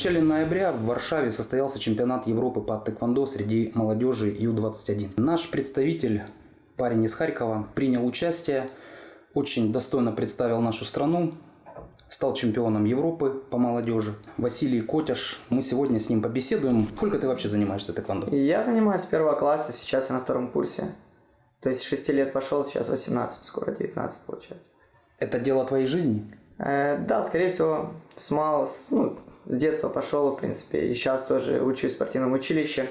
В начале ноября в Варшаве состоялся чемпионат Европы по тэквондо среди молодежи Ю-21. Наш представитель, парень из Харькова, принял участие, очень достойно представил нашу страну, стал чемпионом Европы по молодежи. Василий Котяш, мы сегодня с ним побеседуем. Сколько ты вообще занимаешься тэквондо? Я занимаюсь с первого класса, сейчас я на втором курсе. То есть с 6 лет пошел, сейчас 18, скоро 19 получается. Это дело твоей жизни? Э, да, скорее всего, с мало, ну, с детства пошел, в принципе, и сейчас тоже учусь в спортивном училище,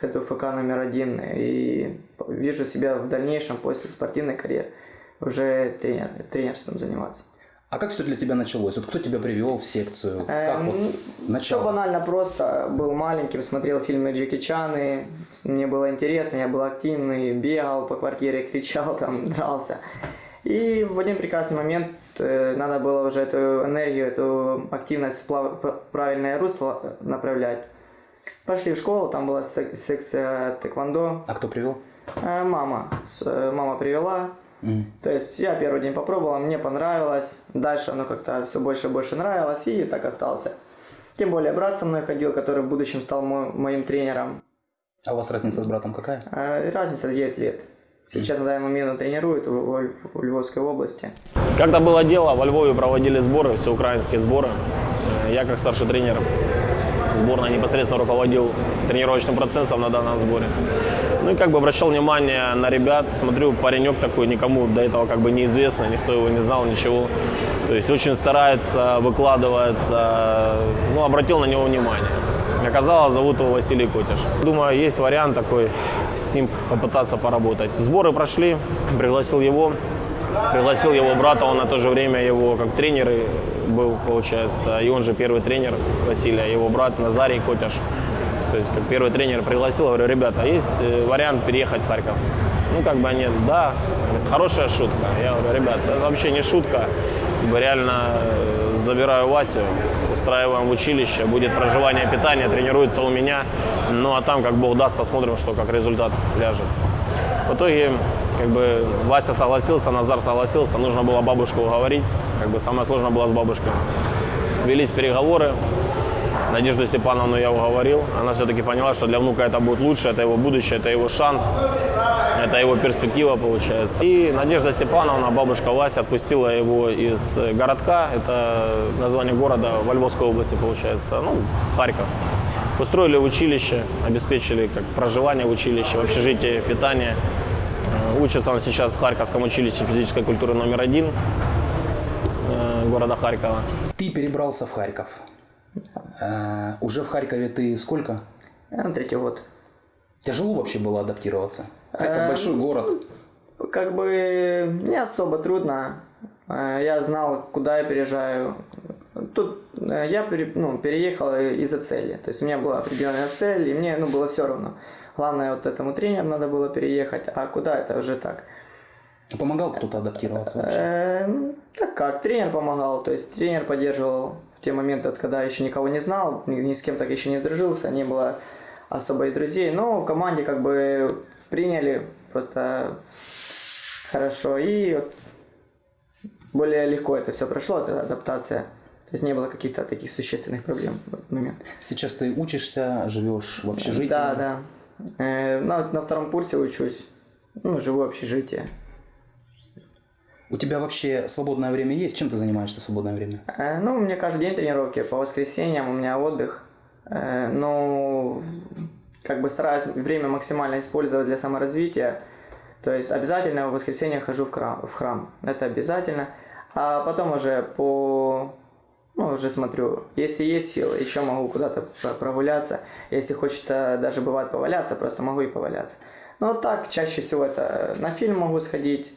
хожу ФК номер один, и вижу себя в дальнейшем после спортивной карьеры уже тренер, тренерством заниматься. А как все для тебя началось? Вот кто тебя привел в секцию? Э, Как вот Все начало? банально просто. Был маленьким, смотрел фильмы Джеки Чаны. Мне было интересно, я был активный, бегал по квартире, кричал, там, дрался. И в один прекрасный момент э, надо было уже эту энергию, эту активность в правильное русло направлять. Пошли в школу, там была сек- секция тэквондо. А кто привел? Э, Мама, э, мама привела, М. то есть я первый день попробовал, мне понравилось. Дальше оно как-то все больше и больше нравилось, и так остался. Тем более брат со мной ходил, который в будущем стал мо- моим тренером. А у вас разница с братом какая? Разница 9 лет. Сейчас на данный момент он тренирует в, в- в Львовской области. Как-то было дело, во Львове проводили сборы, всеукраинские сборы. Э, Я как старший тренер сборной непосредственно руководил тренировочным процессом на данном сборе. Ну и как бы обращал внимание на ребят, смотрю, паренек такой, никому до этого как бы неизвестно, никто его не знал, ничего. То есть очень старается, выкладывается, ну обратил на него внимание. Оказалось, зовут его Василий Котиш. Думаю, есть вариант такой, с ним попытаться поработать. Сборы прошли, пригласил его, пригласил его брата, он на то же время его как тренер был, получается, и он же первый тренер Василия, его брат Назарий Котяш. То есть как первый тренер пригласил, говорю, ребята, есть э, вариант переехать в Харьков? Ну, как бы они, да, хорошая шутка. Я говорю, ребят, это вообще не шутка. Как реально э, забираю Васю, устраиваем в училище, будет проживание, питание, тренируется у меня. Ну, а там, как Бог даст, посмотрим, что как результат ляжет. В итоге, как бы, Вася согласился, Назар согласился, нужно было бабушку уговорить. Как бы самое сложное было с бабушкой. Велись переговоры, Надежду Степановну я уговорил. Она все-таки поняла, что для внука это будет лучше, это его будущее, это его шанс, это его перспектива получается. И Надежда Степановна, бабушка Вася, отпустила его из городка, это название города во Львовской области получается, ну, Харьков. Устроили в училище, обеспечили как проживание в училище, в общежитии, питание. Э, Учится он сейчас в Харьковском училище физической культуры номер один э, города Харькова. Ты перебрался в Харьков. Э, уже в Харькове ты сколько? Я на третий год. Тяжело вообще было адаптироваться? Эм, большой город. Как бы не особо трудно. Э, Я знал, куда я переезжаю. Тут э, я пере- ну, переехал из-за цели. То есть у меня была определенная цель, и мне ну, было все равно. Главное, вот этому тренеру надо было переехать, а куда это уже так. Помогал кто-то адаптироваться вообще? Э, ну, Так как, тренер помогал, то есть тренер поддерживал в те моменты, когда еще никого не знал, ни, ни с кем так еще не сдружился, не было особо и друзей, но в команде как бы приняли просто хорошо, и вот более легко это все прошло, эта адаптация, то есть не было каких-то таких существенных проблем в этот момент. Сейчас ты учишься, живешь в общежитии? Да, да. Э, на, на втором курсе учусь, ну, живу в общежитии. У тебя вообще свободное время есть? Чем ты занимаешься в свободное время? Э, Ну, у меня каждый день тренировки, по воскресеньям у меня отдых. Э, Но как бы стараюсь время максимально использовать для саморазвития. То есть обязательно в воскресенье хожу в храм, в храм. Это обязательно. А потом уже по... Ну, уже смотрю, если есть силы, еще могу куда-то про- прогуляться. Если хочется даже бывает поваляться, просто могу и поваляться. Но так, чаще всего это на фильм могу сходить,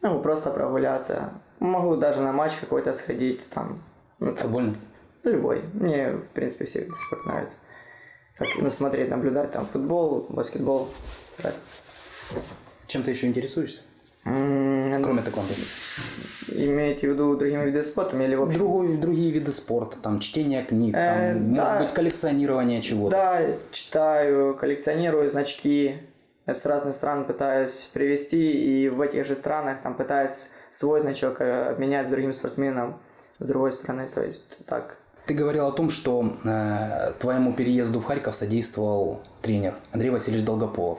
ну, просто прогуляться. Могу даже на матч какой-то сходить, там, ну, там, Футбольный? любой. Мне, в принципе, все виды спорта нравятся. Как, ну, смотреть, наблюдать, там, футбол, баскетбол, разница. Чем ты еще интересуешься? М, Кроме тэквондо. Имеете в виду другими видами спорта или вообще? Другой, другие виды спорта, там чтение книг, там, Э, может да. быть коллекционирование чего-то. Да, читаю, коллекционирую значки. Я с разных стран пытаюсь привезти, и в этих же странах там пытаюсь свой значок э, обменять с другим спортсменом с другой стороны. То есть так. Ты говорил о том, что э, твоему переезду в Харьков содействовал тренер Андрей Васильевич Долгополов.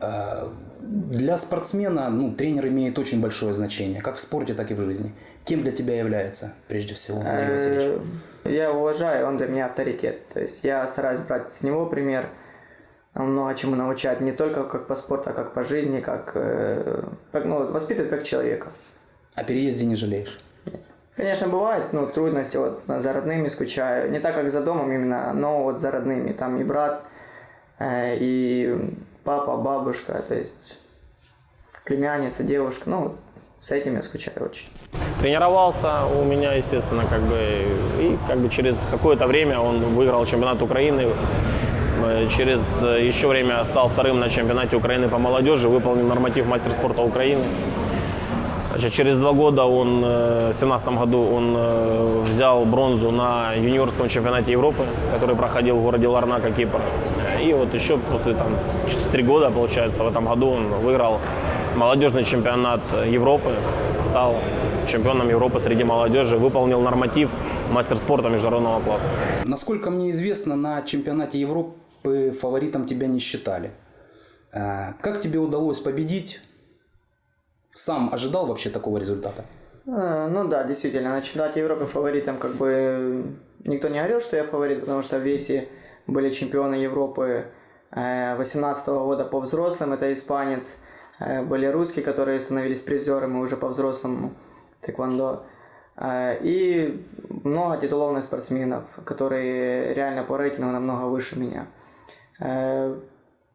Э, для спортсмена ну, тренер имеет очень большое значение, как в спорте, так и в жизни. Кем для тебя является, прежде всего, Андрей Васильевич? Э, Я его уважаю, он для меня авторитет. То есть я стараюсь брать с него пример. Он много чему научает, не только как по спорту, а как по жизни, как, э, как ну, воспитывает как человека. О переезде не жалеешь? Конечно, бывают ну, трудности, вот за родными скучаю. Не так, как за домом именно, но вот за родными. Там и брат, э, и папа, бабушка, то есть племянница, девушка. Ну, с этим я скучаю очень. Тренировался у меня, естественно, как бы, и как бы через какое-то время он выиграл чемпионат Украины. Э, Через э, еще время стал вторым на чемпионате Украины по молодежи, выполнил норматив мастер спорта Украины. Значит, через два года он, э, в 2017 году он э, взял бронзу на юниорском чемпионате Европы, который проходил в городе Ларнака, Кипр. И вот еще после там, через три года, получается, в этом году он выиграл молодежный чемпионат Европы, стал чемпионом Европы среди молодежи, выполнил норматив мастер спорта международного класса. Насколько мне известно, на чемпионате Европы фаворитом тебя не считали. Э, Как тебе удалось победить? Сам ожидал вообще такого результата? Э, Ну да, действительно, на чемпионате Европы фаворитом как бы никто не говорил, что я фаворит, потому что в весе были чемпионы Европы 2018 года по взрослым, это испанец, э, были русские, которые становились призерами уже по взрослому тэквондо. Э, И много титулованных спортсменов, которые реально по рейтингу намного выше меня. Э,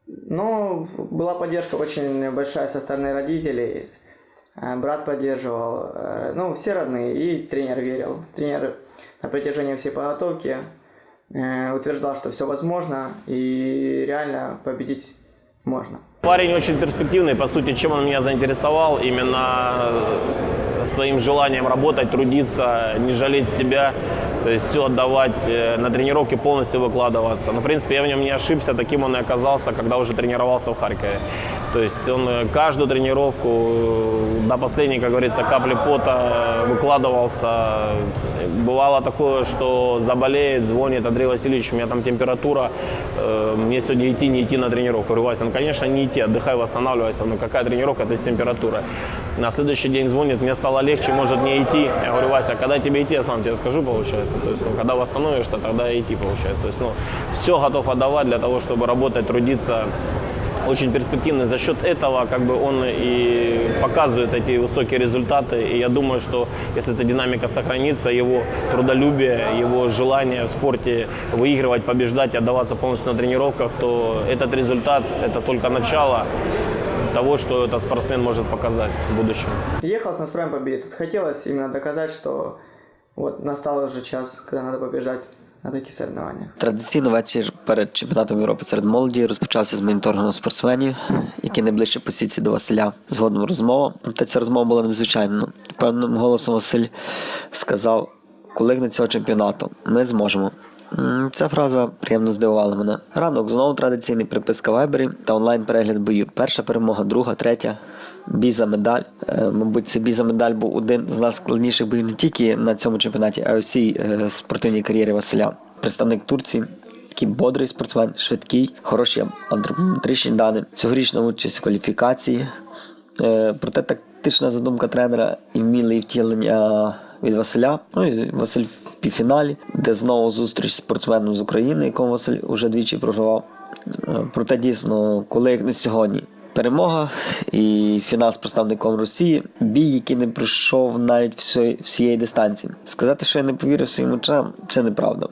Но была поддержка очень большая со стороны родителей. Э, Брат поддерживал, э, ну, все родные, и тренер верил. Тренер на протяжении всей подготовки э, утверждал, что все возможно, и реально победить можно. Парень очень перспективный, по сути, чем он меня заинтересовал, именно своим желанием работать, трудиться, не жалеть себя, то есть все отдавать э, на тренировки, полностью выкладываться. Но, в принципе, я в нем не ошибся, таким он и оказался, когда уже тренировался в Харькове. То есть он э, каждую тренировку э, до последней, как говорится, капли пота выкладывался. Бывало такое, что заболеет, звонит Андрей Васильевич, у меня там температура, мне сегодня идти, не идти на тренировку. Говорю, Вася, ну, конечно, не идти, отдыхай, восстанавливайся. Ну, какая тренировка, это с температурой. На следующий день звонит, мне стало легче, может не идти. Я говорю, Вася, когда тебе идти, я сам тебе скажу, получается. То есть, ну, когда восстановишься, тогда идти, получается. То есть, ну, все готов отдавать для того, чтобы работать, трудиться, очень перспективный. За счет этого как бы он и показывает эти высокие результаты. И я думаю, что если эта динамика сохранится, его трудолюбие, его желание в спорте выигрывать, побеждать, отдаваться полностью на тренировках, то этот результат – это только начало того, что этот спортсмен может показать в будущем. Ехал с настроем победить. Тут хотелось именно доказать, что вот настал уже час, когда надо побежать на такі соревнования. Традиційно вечір перед чемпіонатом Європи серед молоді розпочався з моніторингу спортсменів, які найближче по сітці до Василя. Згодом розмова. Проте ця розмова була надзвичайна. Певним голосом Василь сказав: коли гне цього чемпіонату, ми зможемо. Ця фраза приємно здивувала мене. Ранок знову традиційний приписка Вайбері та онлайн-перегляд бою. Перша перемога, друга, третя. Бій за медаль. Е, Мабуть, цей бій за медаль був один з найскладніших боїв не тільки на цьому чемпіонаті, а й у всій е, спортивній кар'єрі Василя. Представник Турції, який бодрий спортсмен, швидкий, хороші антропометричні дані, цьогорічна участь в кваліфікації. Е, Проте тактична задумка тренера і вміле втілення від Василя. Ну і Василь в півфіналі, де знову зустріч з спортсменом з України, якому Василь уже двічі програвав. Е, Проте дійсно, коли як не сьогодні. Перемога і фінал з представником Росії. Бій, який не пройшов навіть всієї, всієї дистанції. Сказати, що я не повірив своїм очам, це неправда.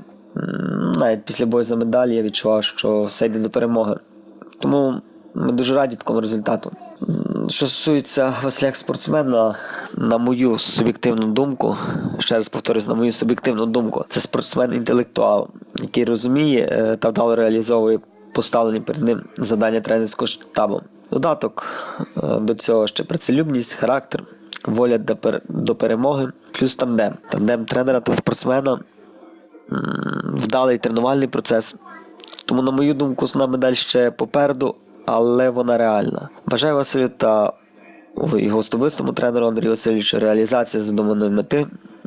Навіть після бою за медалі я відчував, що все йде до перемоги. Тому ми дуже раді такому результату. Що стосується Василя як спортсмена, на мою суб'єктивну думку, ще раз повторюсь, на мою суб'єктивну думку, це спортсмен-інтелектуал, який розуміє е, та вдало реалізовує поставлені перед ним завдання тренерського штабу. Додаток е, до цього ще працелюбність, характер, воля до перемоги, плюс тандем. Тандем тренера та спортсмена вдалий тренувальний процес. Тому, на мою думку, основна медаль ще попереду, але вона реальна. Бажаю Василю та його особистому тренеру Андрію Васильовичу реалізації задуманої мети.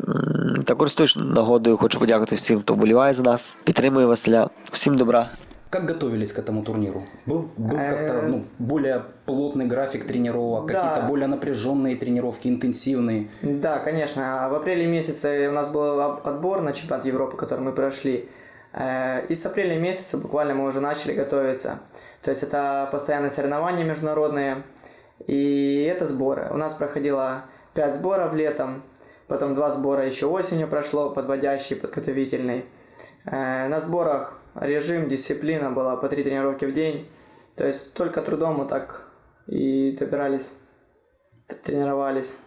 М, Та користуюсь нагодою, хочу подякувати всім, хто вболіває за нас, підтримує Василя. Всім добра. Как готовились к этому турниру? Был, был Э, как-то ну, более плотный график тренировок, Да. какие-то более напряженные тренировки, интенсивные? Да, конечно. В апреле месяце у нас был об- отбор на чемпионат Европы, который мы прошли. Э, И с апреля месяца буквально мы уже начали готовиться. То есть это постоянные соревнования международные и это сборы. У нас проходило 5 сборов летом, потом 2 сбора еще осенью прошло, подводящий, подготовительный. Э, На сборах режим, дисциплина была по 3 тренировки в день. То есть только трудом мы так и добирались, тренировались.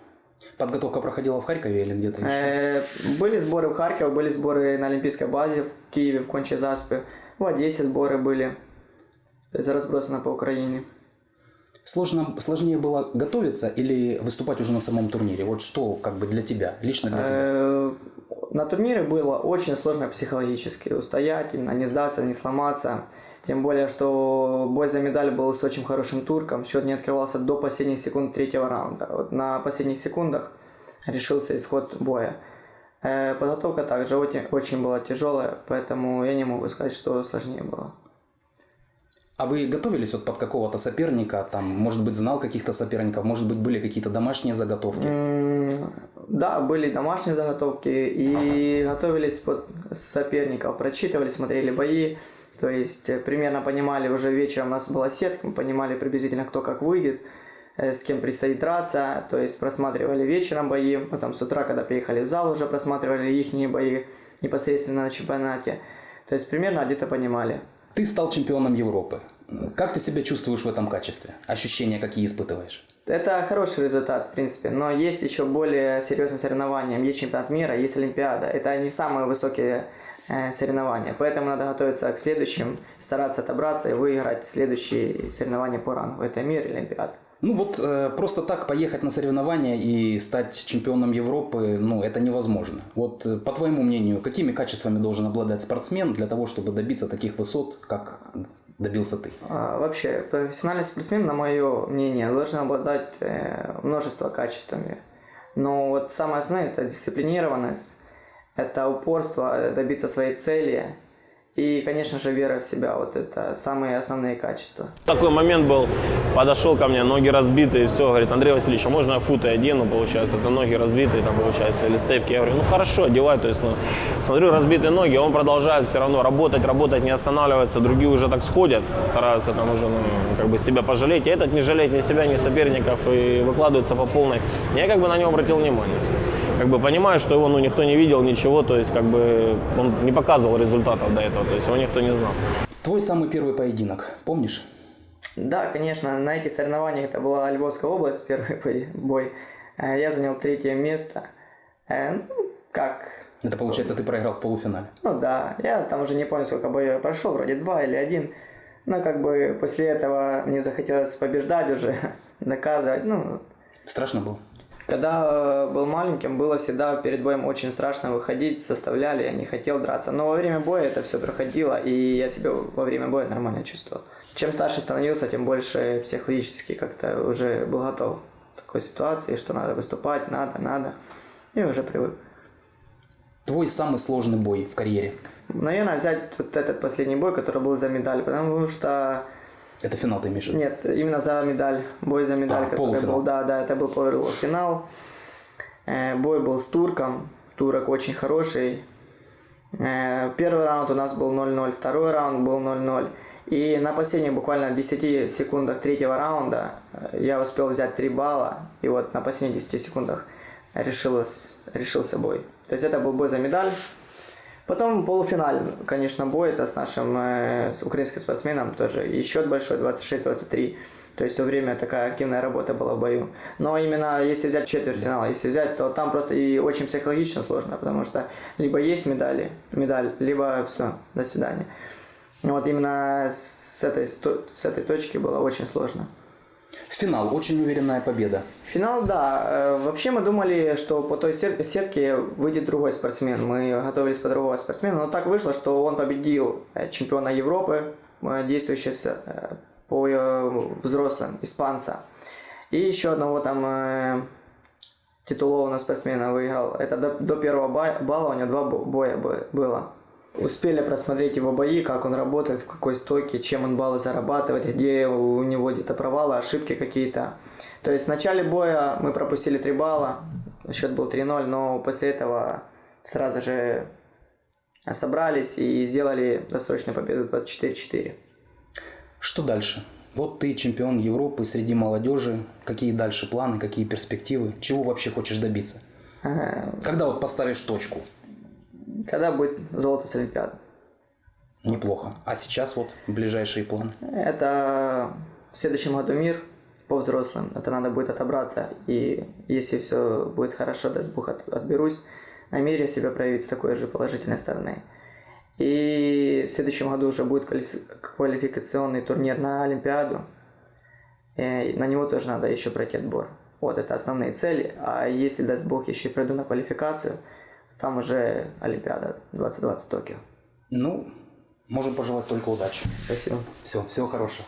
Подготовка проходила в Харькове или где-то еще? Э, Были сборы в Харькове, были сборы на Олимпийской базе в Киеве, в Конче-Заспе. В Одессе сборы были. То есть разбросано по Украине. Сложно, сложнее было готовиться или выступать уже на самом турнире? Вот что как бы для тебя, лично для тебя? Э, На турнире было очень сложно психологически устоять, именно не сдаться, не сломаться. Тем более, что бой за медаль был с очень хорошим турком. Счет не открывался до последних секунд третьего раунда. Вот на последних секундах решился исход боя. Э, Подготовка также очень, была тяжелая, поэтому я не могу сказать, что сложнее было. А вы готовились вот под какого-то соперника? Там, может быть, знал каких-то соперников? Может быть, были какие-то домашние заготовки? М, Да, были домашние заготовки и готовились под соперников, прочитывали, смотрели бои. То есть э, примерно понимали, уже вечером у нас была сетка, мы понимали приблизительно, кто как выйдет, э, с кем предстоит драться. То есть просматривали вечером бои, потом с утра, когда приехали в зал, уже просматривали их бои непосредственно на чемпионате. То есть примерно где-то понимали. Ты стал чемпионом Европы. Как ты себя чувствуешь в этом качестве? Ощущения какие испытываешь? Это хороший результат, в принципе, но есть еще более серьезные соревнования. Есть чемпионат мира, есть Олимпиада. Это не самые высокие э, соревнования, поэтому надо готовиться к следующим, стараться отобраться и выиграть следующие соревнования по рангу. Это мир и Олимпиада. Ну вот э, просто так поехать на соревнования и стать чемпионом Европы, ну это невозможно. Вот э, по твоему мнению, какими качествами должен обладать спортсмен для того, чтобы добиться таких высот, как добился ты? А, Вообще, профессиональный спортсмен, на мое мнение, должен обладать э, множество качествами. Но вот самое основное – это дисциплинированность, это упорство э, добиться своей цели и, конечно же, вера в себя. Вот это самые основные качества. Такой момент был, подошел ко мне, ноги разбитые, все, говорит, Андрей Васильевич, а можно я футы одену, получается, это ноги разбитые, там, получается, или степки. Я говорю, ну хорошо, одевай, то есть, ну, смотрю, разбитые ноги, он продолжает все равно работать, работать, не останавливается, другие уже так сходят, стараются там уже, ну, как бы себя пожалеть, и этот не жалеет ни себя, ни соперников, и выкладывается по полной. Я как бы на него обратил внимание. Как бы понимаю, что его, ну, никто не видел, ничего, то есть, как бы, он не показывал результатов до этого, то есть, его никто не знал. Твой самый первый поединок, помнишь? Да, конечно, на этих соревнованиях это была Львовская область, первый бой-. Э, Я занял третье место. Э, Ну, как? Это получается, ты проиграл в полуфинале. Ну да, я там уже не помню, сколько боев я прошел, вроде два или один. Но как бы после этого мне захотелось побеждать уже, доказывать. Ну, Страшно было? Когда э, был маленьким, было всегда перед боем очень страшно выходить, заставляли, я не хотел драться. Но во время боя это все проходило, и я себя во время боя нормально чувствовал. Чем старше становился, тем больше психологически как-то уже был готов к такой ситуации, что надо выступать, надо, надо. И уже привык. Твой самый сложный бой в карьере? Наверное, взять вот этот последний бой, который был за медаль, потому что Это финал ты имеешь в виду? Нет, именно за медаль. Бой за медаль, А, который полуфинал. был. Да, да, это был полуфинал. Э, Бой был с турком. Турок очень хороший. Э, Первый раунд у нас был 0-0, второй раунд был 0-0. И на последних буквально 10 секундах третьего раунда э, я успел взять 3 балла. И вот на последних 10 секундах решилось, решился бой. То есть это был бой за медаль. Потом полуфинальный, конечно, бой, это с нашим э, с украинским спортсменом тоже. И счет большой, 26-23. То есть все время такая активная работа была в бою. Но именно если взять четвертьфинал, если взять, то там просто и очень психологично сложно, потому что либо есть медали, медаль, либо все, до свидания. Вот именно с этой, с этой точки было очень сложно. Финал, очень уверенная победа. Финал, да. Э, Вообще мы думали, что по той сет- сетке выйдет другой спортсмен. Мы готовились по другого спортсмена, но так вышло, что он победил э, чемпиона Европы, э, действующего по взрослым, испанца. И еще одного там титулованного спортсмена выиграл. Это до, первого ба- балла у него два бо- боя бы- было. Успели просмотреть его бои, как он работает, в какой стойке, чем он баллы зарабатывает, где у него где-то провалы, ошибки какие-то. То есть в начале боя мы пропустили 3 балла, счет был 3-0, но после этого сразу же собрались и сделали досрочную победу 24-4. Что дальше? Вот ты чемпион Европы среди молодежи. Какие дальше планы, какие перспективы? Чего вообще хочешь добиться? Когда вот поставишь точку? Когда будет золото с Олимпиады? Неплохо. А сейчас вот ближайшие планы. Это в следующем году мир по взрослым. Это надо будет отобраться. И если все будет хорошо, даст Бог, от- отберусь, на мире себя проявить с такой же положительной стороны. И в следующем году уже будет квали- квалификационный турнир на Олимпиаду. И на него тоже надо еще пройти отбор. Вот это основные цели. А если даст Бог, еще и пройду на квалификацию, там уже Олимпиада 2020 Токио. Ну, можем пожелать только удачи. Спасибо. Все, всего хорошего.